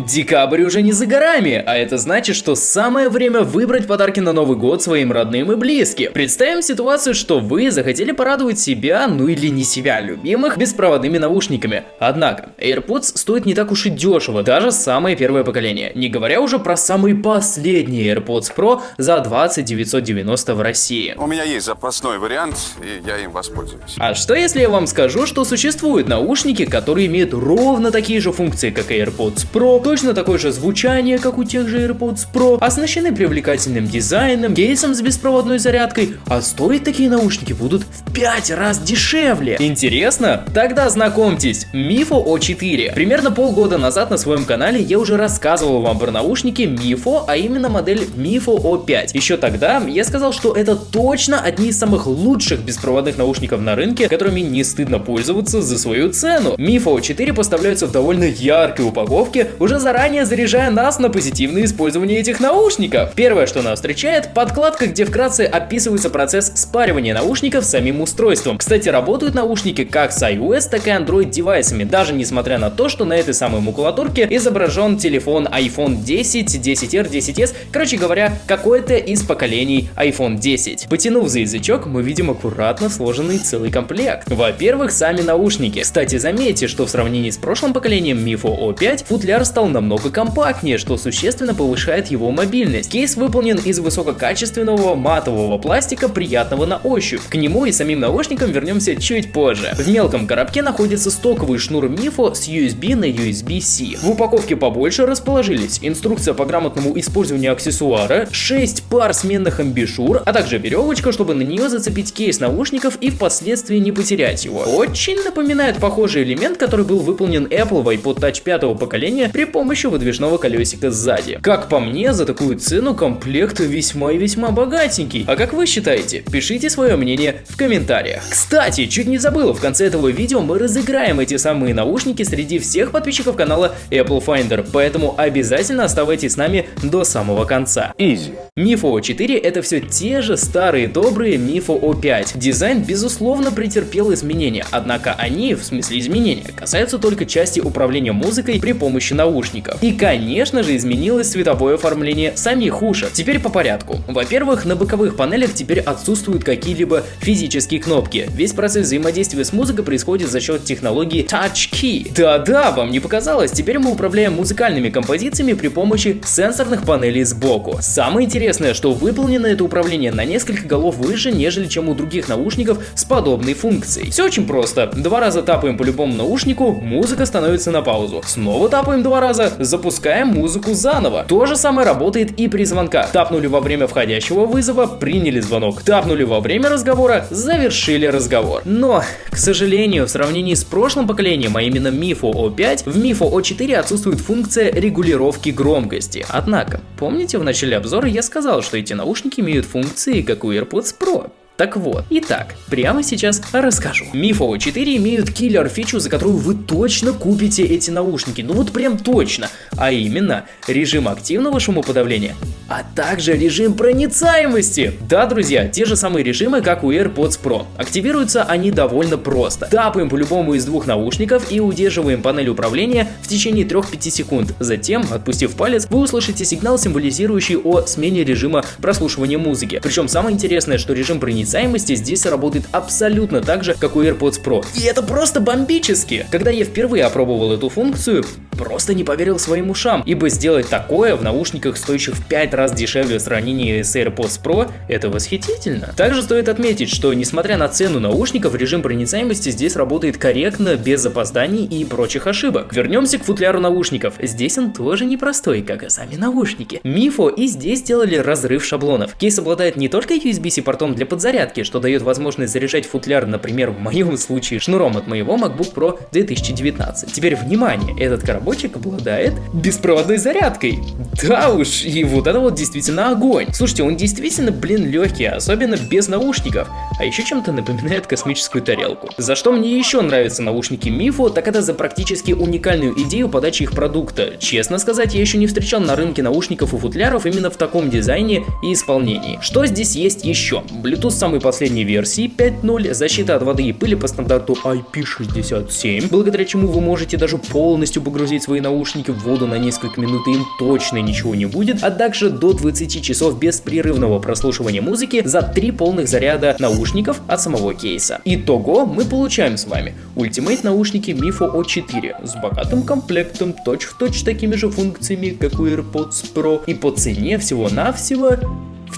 Декабрь уже не за горами, а это значит, что самое время выбрать подарки на Новый год своим родным и близким. Представим ситуацию, что вы захотели порадовать себя, ну или не себя, любимых, беспроводными наушниками. Однако, AirPods стоят не так уж и дешево, даже самое первое поколение, не говоря уже про самые последние AirPods Pro за 20 990 в России. У меня есть запасной вариант, и я им воспользуюсь. А что если я вам скажу, что существуют наушники, которые имеют ровно такие же функции, как AirPods Pro, точно такое же звучание, как у тех же AirPods Pro, оснащены привлекательным дизайном, кейсом с беспроводной зарядкой, а стоить такие наушники будут в 5 раз дешевле. Интересно? Тогда знакомьтесь, Mifo O4. Примерно полгода назад на своем канале я уже рассказывал вам про наушники Mifo, а именно модель Mifo O5. Еще тогда я сказал, что это точно одни из самых лучших беспроводных наушников на рынке, которыми не стыдно пользоваться за свою цену. Mifo O4 поставляются в довольно яркой упаковке, уже заранее заряжая нас на позитивное использование этих наушников. Первое, что нас встречает, подкладка, где вкратце описывается процесс спаривания наушников с самим устройством. Кстати, работают наушники как с iOS, так и Android девайсами, даже несмотря на то, что на этой самой макулатурке изображен телефон iPhone 10, 10R, 10s, короче говоря, какое-то из поколений iPhone 10. Потянув за язычок, мы видим аккуратно сложенный целый комплект. Во-первых, сами наушники. Кстати, заметьте, что в сравнении с прошлым поколением Mifo O5, футляр стал намного компактнее, что существенно повышает его мобильность. Кейс выполнен из высококачественного матового пластика, приятного на ощупь. К нему и самим наушникам вернемся чуть позже. В мелком коробке находится стоковый шнур Mifo с USB на USB-C. В упаковке побольше расположились инструкция по грамотному использованию аксессуара, 6 пар сменных амбишур, а также веревочка, чтобы на нее зацепить кейс наушников и впоследствии не потерять его. Очень напоминает похожий элемент, который был выполнен Apple в iPod Touch пятого поколения при помощи выдвижного колесика сзади. Как по мне, за такую цену комплект весьма и весьма богатенький. А как вы считаете? Пишите свое мнение в комментариях. Кстати, чуть не забыл, в конце этого видео мы разыграем эти самые наушники среди всех подписчиков канала Apple Finder, поэтому обязательно оставайтесь с нами до самого конца. Easy. Mifo O4 это все те же старые добрые Mifo O5. Дизайн безусловно претерпел изменения, однако они, в смысле изменения, касаются только части управления музыкой при помощи наушников. И конечно же изменилось цветовое оформление самих ушек. Теперь по порядку. Во-первых, на боковых панелях теперь отсутствуют какие-либо физические кнопки. Весь процесс взаимодействия с музыкой происходит за счет технологии Touch Key. Да-да, вам не показалось, теперь мы управляем музыкальными композициями при помощи сенсорных панелей сбоку. Самое интересное, что выполнено это управление на несколько голов выше, нежели чем у других наушников с подобной функцией. Все очень просто. Два раза тапаем по любому наушнику, музыка становится на паузу. Снова тапаем два раза, запускаем музыку заново. То же самое работает и при звонках. Тапнули во время входящего вызова, приняли звонок. Тапнули во время разговора, завершили разговор. Но, к сожалению, в сравнении с прошлым поколением, а именно Mifo O5, в Mifo O4 отсутствует функция регулировки громкости. Однако, помните в начале обзора я сказал, что эти наушники имеют функции, как у AirPods Pro? Так вот, итак, прямо сейчас расскажу. Mifo 4 имеют киллер фичу, за которую вы точно купите эти наушники, ну вот прям точно, а именно режим активного шумоподавления, а также режим проницаемости. Да, друзья, те же самые режимы, как у AirPods Pro. Активируются они довольно просто. Тапаем по любому из двух наушников и удерживаем панель управления в течение 3-5 секунд. Затем, отпустив палец, вы услышите сигнал, символизирующий о смене режима прослушивания музыки. Причем самое интересное, что режим проницаемости здесь работает абсолютно так же, как у AirPods Pro. И это просто бомбически! Когда я впервые опробовал эту функцию, просто не поверил своим ушам, ибо сделать такое в наушниках, стоящих в 5 раз дешевле в сравнении с AirPods Pro, это восхитительно. Также стоит отметить, что несмотря на цену наушников, режим проницаемости здесь работает корректно, без запозданий и прочих ошибок. Вернемся к футляру наушников. Здесь он тоже непростой, как и сами наушники. Mifo и здесь сделали разрыв шаблонов. Кейс обладает не только USB-C портом для подзарядки, что дает возможность заряжать футляр, например, в моем случае, шнуром от моего MacBook Pro 2019. Теперь внимание, этот коробочек обладает беспроводной зарядкой. Да уж, и вот это вот действительно огонь. Слушайте, он действительно, блин, легкий, особенно без наушников. А еще чем-то напоминает космическую тарелку. За что мне еще нравятся наушники Mifo, так это за практически уникальную идею подачи их продукта. Честно сказать, я еще не встречал на рынке наушников и футляров именно в таком дизайне и исполнении. Что здесь есть еще? Bluetooth самой последней версии 5.0, защита от воды и пыли по стандарту IP67, благодаря чему вы можете даже полностью погрузить свои наушники в воду на несколько минут и им точно ничего не будет, а также до 20 часов беспрерывного прослушивания музыки за 3 полных заряда наушников от самого кейса. Итого мы получаем с вами Ultimate наушники Mifo O4 с богатым комплектом, точь-в-точь -точь такими же функциями, как у AirPods Pro и по цене всего-навсего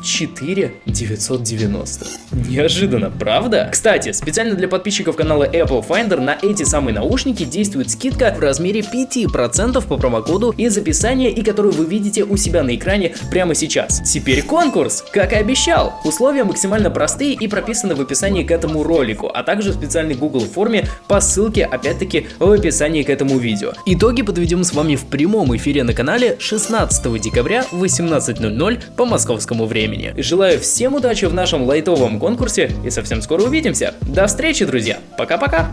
в 4 990. Неожиданно, правда? Кстати, специально для подписчиков канала Apple Finder на эти самые наушники действует скидка в размере 5% по промокоду из описания и которую вы видите у себя на экране прямо сейчас. Теперь конкурс, как и обещал. Условия максимально простые и прописаны в описании к этому ролику, а также в специальной Google форме по ссылке опять-таки в описании к этому видео. Итоги подведем с вами в прямом эфире на канале 16 декабря в 18.00 по московскому времени. Желаю всем удачи в нашем лайтовом конкурсе и совсем скоро увидимся. До встречи, друзья. Пока-пока.